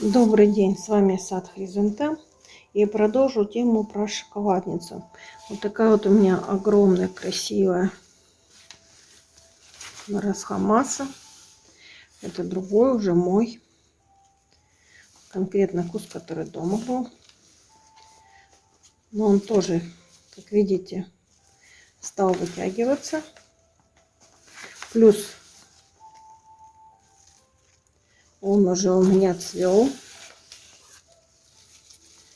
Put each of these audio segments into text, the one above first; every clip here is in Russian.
Добрый день, с вами Сад Хризантем. И продолжу тему про шоколадницу. Вот такая вот у меня огромная, красивая расхамаса. Это другой уже мой. Конкретно кус, который дома был. Но он тоже, как видите, стал вытягиваться. Плюс он уже у меня цвел.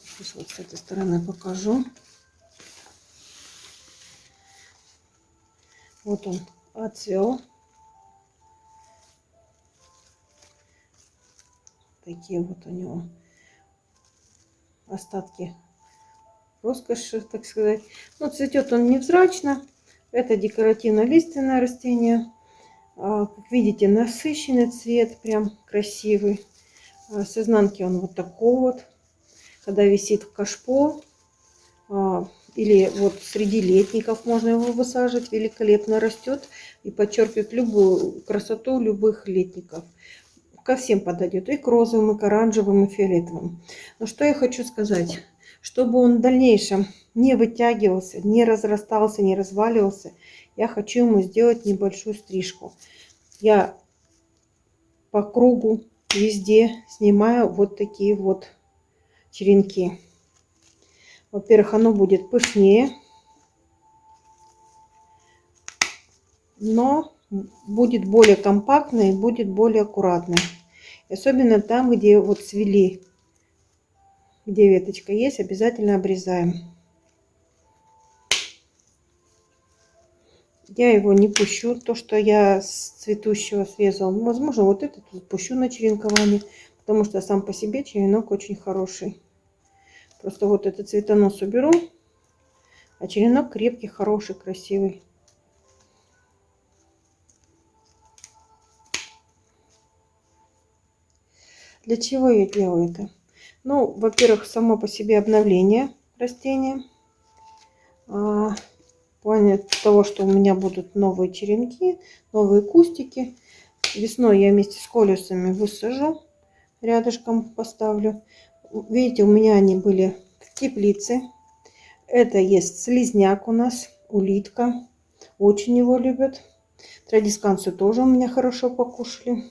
Сейчас вот с этой стороны покажу. Вот он отцвел. Такие вот у него остатки роскоши, так сказать. Но цветет он невзрачно. Это декоративно-лиственное растение. А, как видите, насыщенный цвет, прям красивый. А, с изнанки он вот такой вот. Когда висит в кашпо, а, или вот среди летников можно его высаживать, великолепно растет и подчеркивает любую красоту любых летников. Ко всем подойдет, и к розовым, и к оранжевым, и фиолетовым. Но что я хочу сказать, чтобы он в дальнейшем не вытягивался, не разрастался, не разваливался, я хочу ему сделать небольшую стрижку. Я по кругу везде снимаю вот такие вот черенки. Во-первых, оно будет пышнее, но будет более компактное и будет более аккуратное. Особенно там, где вот свели, где веточка есть, обязательно обрезаем. Я его не пущу, то, что я с цветущего срезал. Возможно, вот этот пущу на черенкование, потому что сам по себе черенок очень хороший. Просто вот этот цветонос уберу, а черенок крепкий, хороший, красивый. Для чего я делаю это? Ну, во-первых, само по себе обновление растения. Плане того, что у меня будут новые черенки, новые кустики. Весной я вместе с колесами высажу, рядышком поставлю. Видите, у меня они были в теплице. Это есть слизняк у нас, улитка. Очень его любят. Традисканцию тоже у меня хорошо покушали.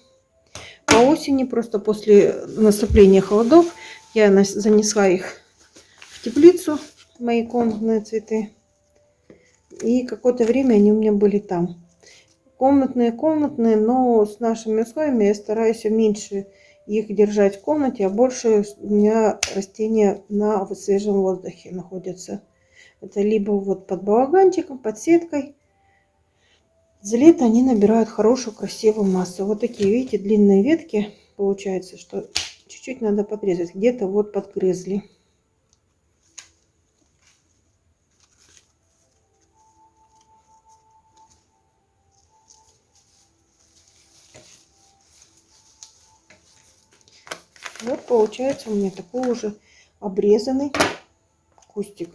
По осени, просто после наступления холодов, я занесла их в теплицу, мои комнатные цветы. И какое-то время они у меня были там. Комнатные, комнатные, но с нашими условиями я стараюсь меньше их держать в комнате, а больше у меня растения на свежем воздухе находятся. Это либо вот под балаганчиком, под сеткой. За лето они набирают хорошую, красивую массу. Вот такие, видите, длинные ветки. Получается, что чуть-чуть надо подрезать. Где-то вот подгрызли. Вот получается у меня такой уже обрезанный кустик.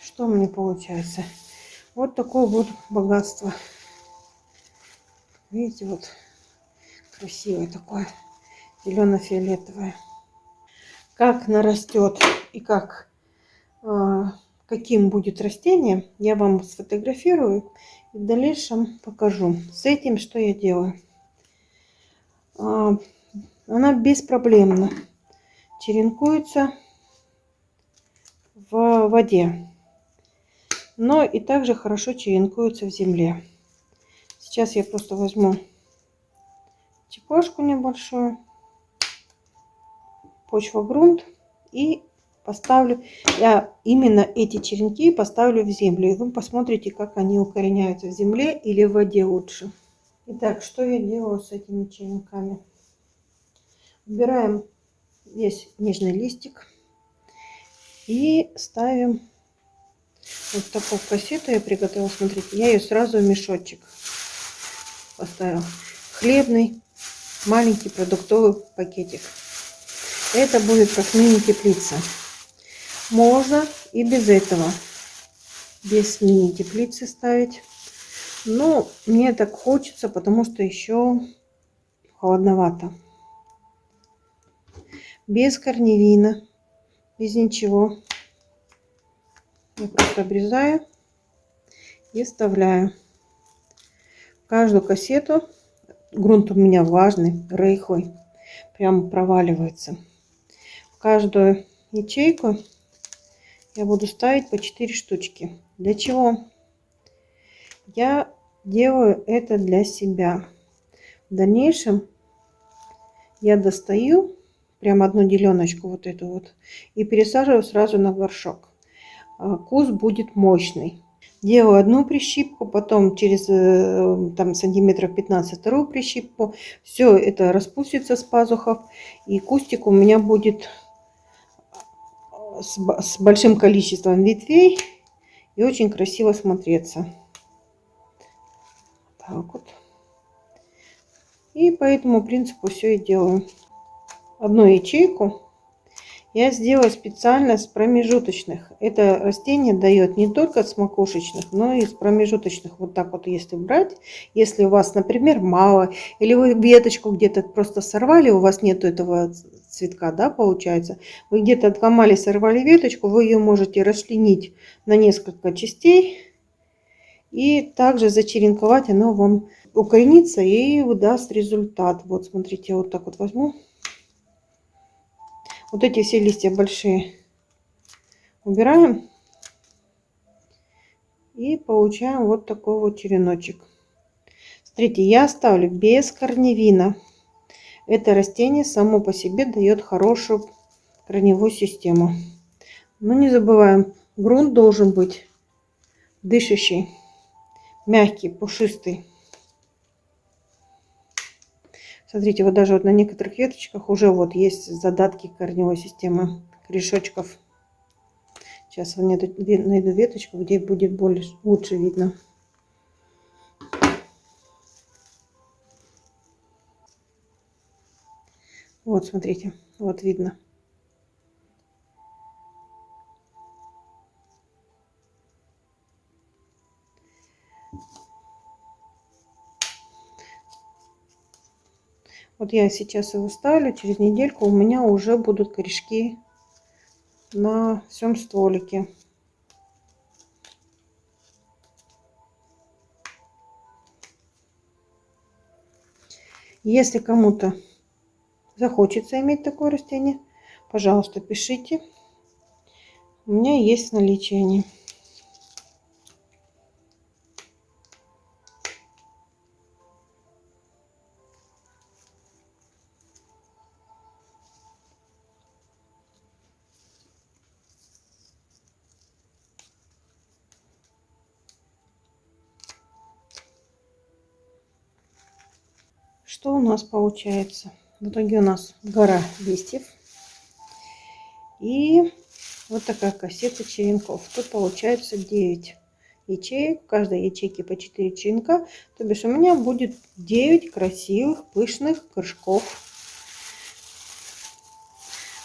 Что у меня получается? Вот такое вот богатство. Видите, вот красивое такое зелено-фиолетовое. Как нарастет и как э, каким будет растение, я вам сфотографирую и в дальнейшем покажу. С этим что я делаю? Она беспроблемно черенкуется в воде. Но и также хорошо черенкуется в земле. Сейчас я просто возьму чепошку небольшую, почва грунт и поставлю, я именно эти черенки поставлю в землю. И вы посмотрите, как они укореняются в земле или в воде лучше. Итак, что я делаю с этими черенками? Убираем весь нежный листик и ставим вот такую кассету я приготовила. Смотрите, я ее сразу в мешочек поставила. Хлебный маленький продуктовый пакетик. Это будет как мини-теплица. Можно и без этого, без мини-теплицы ставить. Но мне так хочется, потому что еще холодновато. Без корневина, без ничего. Я просто обрезаю и вставляю. Каждую кассету, грунт у меня влажный, рыхлый, прям проваливается. В каждую ячейку я буду ставить по 4 штучки. Для чего? Я делаю это для себя. В дальнейшем я достаю прям одну деленочку вот эту вот и пересаживаю сразу на горшок. А, куст будет мощный. Делаю одну прищипку, потом через э, там, сантиметров 15 вторую прищипку. Все это распустится с пазухов. И кустик у меня будет с, с большим количеством ветвей и очень красиво смотреться. Так вот. И по этому принципу все и делаю. Одну ячейку я сделала специально с промежуточных. Это растение дает не только с макушечных, но и с промежуточных. Вот так вот если брать, если у вас, например, мало, или вы веточку где-то просто сорвали, у вас нет этого цветка, да, получается. Вы где-то отломали, сорвали веточку, вы ее можете расчленить на несколько частей. И также зачеренковать, оно вам укоренится и выдаст результат. Вот смотрите, я вот так вот возьму. Вот эти все листья большие убираем. И получаем вот такой вот череночек. Смотрите, я оставлю без корневина. Это растение само по себе дает хорошую корневую систему. Но не забываем, грунт должен быть дышащий, мягкий, пушистый. Смотрите, вот даже вот на некоторых веточках уже вот есть задатки корневой системы корешочков. Сейчас найду, найду веточку, где будет больше, лучше видно. Вот, смотрите, вот видно. Вот я сейчас его ставлю, через недельку у меня уже будут корешки на всем стволике. Если кому-то захочется иметь такое растение, пожалуйста, пишите. У меня есть наличие они. Что у нас получается? В итоге у нас гора листьев. И вот такая кассета черенков. Тут получается 9 ячеек. В каждой ячейке по 4 черенка. То бишь у меня будет 9 красивых, пышных горшков.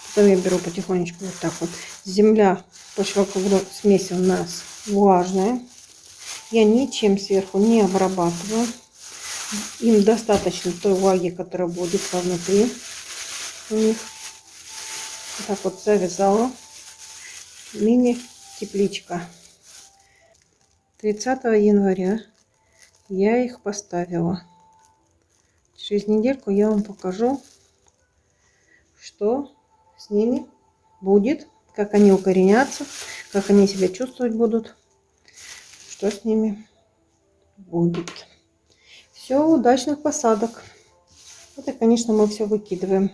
Потом я беру потихонечку вот так вот. Земля по широкогру смеси у нас влажная. Я ничем сверху не обрабатываю. Им достаточно той влаги, которая будет внутри у них. Так вот завязала. Мини-тепличка. 30 января я их поставила. Через недельку я вам покажу, что с ними будет, как они укоренятся, как они себя чувствовать будут, что с ними будет. Все, удачных посадок. Это, конечно, мы все выкидываем.